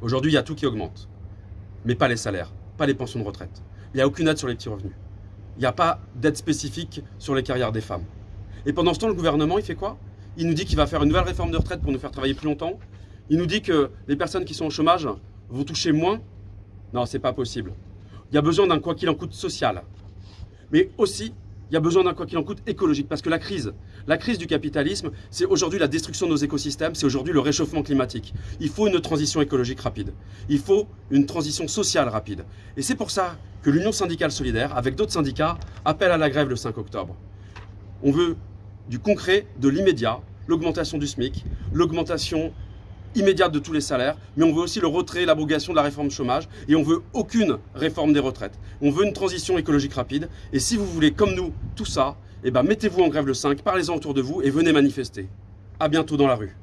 Aujourd'hui, il y a tout qui augmente. Mais pas les salaires, pas les pensions de retraite. Il n'y a aucune aide sur les petits revenus. Il n'y a pas d'aide spécifique sur les carrières des femmes. Et pendant ce temps, le gouvernement, il fait quoi? Il nous dit qu'il va faire une nouvelle réforme de retraite pour nous faire travailler plus longtemps. Il nous dit que les personnes qui sont au chômage vont toucher moins. Non, c'est pas possible. Il y a besoin d'un quoi qu'il en coûte social. Mais aussi, il y a besoin d'un quoi qu'il en coûte écologique. Parce que la crise, la crise du capitalisme, c'est aujourd'hui la destruction de nos écosystèmes, c'est aujourd'hui le réchauffement climatique. Il faut une transition écologique rapide. Il faut une transition sociale rapide. Et c'est pour ça que l'Union syndicale solidaire, avec d'autres syndicats, appelle à la grève le 5 octobre. On veut du concret, de l'immédiat, l'augmentation du SMIC, l'augmentation immédiate de tous les salaires, mais on veut aussi le retrait, l'abrogation de la réforme chômage, et on veut aucune réforme des retraites. On veut une transition écologique rapide, et si vous voulez, comme nous, tout ça, eh ben, mettez-vous en grève le 5, parlez-en autour de vous et venez manifester. À bientôt dans la rue.